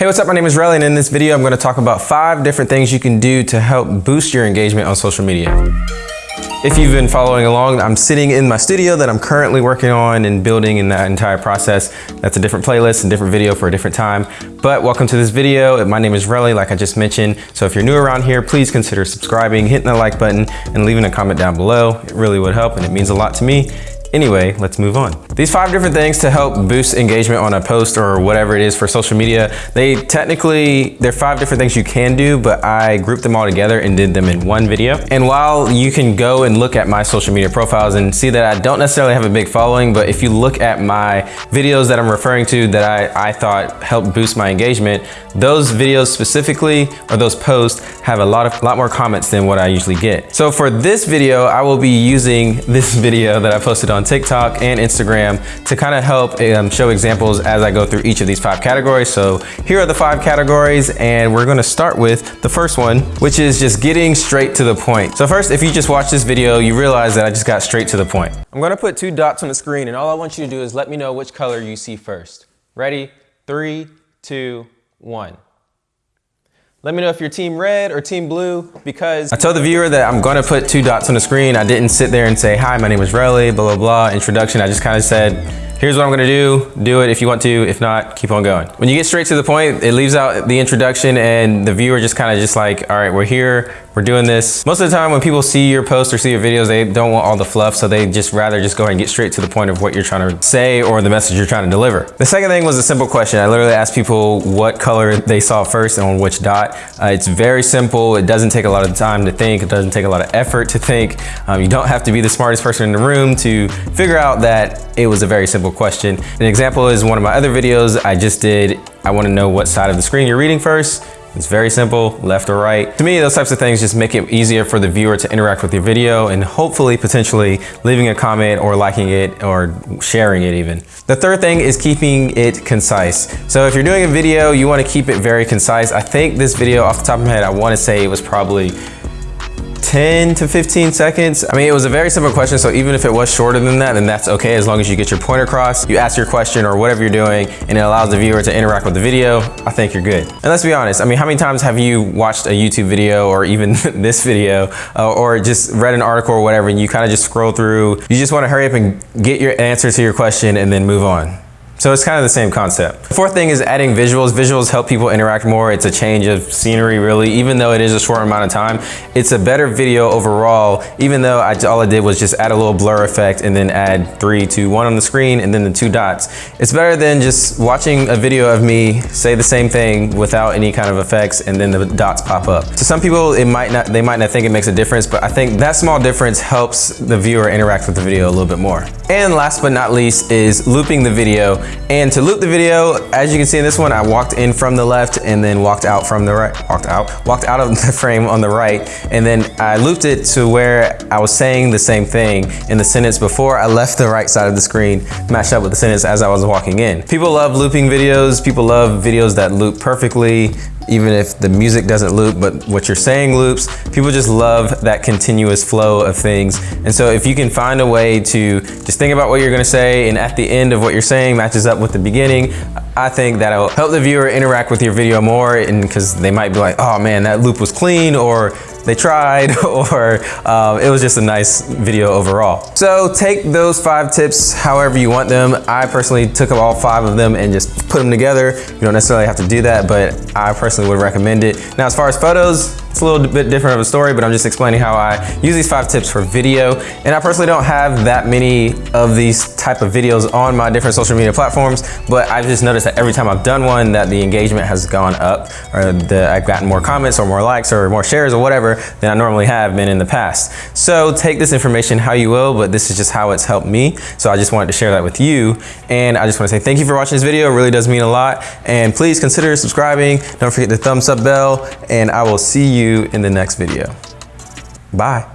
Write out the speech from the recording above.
Hey, what's up? My name is Relly, and in this video, I'm gonna talk about five different things you can do to help boost your engagement on social media. If you've been following along, I'm sitting in my studio that I'm currently working on and building in that entire process. That's a different playlist and different video for a different time. But welcome to this video. My name is Relly, like I just mentioned. So if you're new around here, please consider subscribing, hitting the like button, and leaving a comment down below. It really would help and it means a lot to me. Anyway, let's move on. These five different things to help boost engagement on a post or whatever it is for social media, they technically, they're five different things you can do, but I grouped them all together and did them in one video. And while you can go and look at my social media profiles and see that I don't necessarily have a big following, but if you look at my videos that I'm referring to that I, I thought helped boost my engagement, those videos specifically, or those posts, have a lot of lot more comments than what I usually get. So for this video, I will be using this video that I posted on on TikTok and Instagram to kind of help um, show examples as I go through each of these five categories. So here are the five categories and we're gonna start with the first one, which is just getting straight to the point. So first, if you just watch this video, you realize that I just got straight to the point. I'm gonna put two dots on the screen and all I want you to do is let me know which color you see first. Ready? Three, two, one. Let me know if you're team red or team blue because I told the viewer that I'm gonna put two dots on the screen. I didn't sit there and say, hi, my name is Relly, blah, blah, blah, introduction. I just kind of said, here's what I'm gonna do. Do it if you want to. If not, keep on going. When you get straight to the point, it leaves out the introduction and the viewer just kind of just like, all right, we're here we're doing this. Most of the time when people see your post or see your videos, they don't want all the fluff, so they just rather just go ahead and get straight to the point of what you're trying to say or the message you're trying to deliver. The second thing was a simple question. I literally asked people what color they saw first and on which dot. Uh, it's very simple. It doesn't take a lot of time to think. It doesn't take a lot of effort to think. Um, you don't have to be the smartest person in the room to figure out that it was a very simple question. An example is one of my other videos I just did. I wanna know what side of the screen you're reading first. It's very simple, left or right. To me, those types of things just make it easier for the viewer to interact with your video and hopefully potentially leaving a comment or liking it or sharing it even. The third thing is keeping it concise. So if you're doing a video, you wanna keep it very concise. I think this video off the top of my head, I wanna say it was probably 10 to 15 seconds. I mean, it was a very simple question, so even if it was shorter than that, then that's okay as long as you get your point across, you ask your question or whatever you're doing, and it allows the viewer to interact with the video, I think you're good. And let's be honest, I mean, how many times have you watched a YouTube video or even this video, uh, or just read an article or whatever, and you kind of just scroll through, you just wanna hurry up and get your answer to your question and then move on. So it's kind of the same concept. Fourth thing is adding visuals. Visuals help people interact more. It's a change of scenery really, even though it is a short amount of time. It's a better video overall, even though I, all I did was just add a little blur effect and then add three, two, one on the screen and then the two dots. It's better than just watching a video of me say the same thing without any kind of effects and then the dots pop up. To some people, it might not, they might not think it makes a difference, but I think that small difference helps the viewer interact with the video a little bit more. And last but not least is looping the video and to loop the video, as you can see in this one, I walked in from the left and then walked out from the right, walked out, walked out of the frame on the right. And then I looped it to where I was saying the same thing in the sentence before I left the right side of the screen, matched up with the sentence as I was walking in. People love looping videos. People love videos that loop perfectly even if the music doesn't loop, but what you're saying loops. People just love that continuous flow of things. And so if you can find a way to just think about what you're gonna say and at the end of what you're saying matches up with the beginning, I think that'll help the viewer interact with your video more and because they might be like, oh man, that loop was clean or they tried or um, it was just a nice video overall. So take those five tips however you want them. I personally took all five of them and just put them together. You don't necessarily have to do that, but I personally would recommend it. Now, as far as photos, it's a little bit different of a story, but I'm just explaining how I use these five tips for video. And I personally don't have that many of these type of videos on my different social media platforms, but I've just noticed that every time I've done one that the engagement has gone up or that I've gotten more comments or more likes or more shares or whatever than I normally have been in the past. So take this information how you will, but this is just how it's helped me. So I just wanted to share that with you. And I just want to say thank you for watching this video. It really does mean a lot. And please consider subscribing. Don't forget the thumbs up bell and I will see you you in the next video. Bye.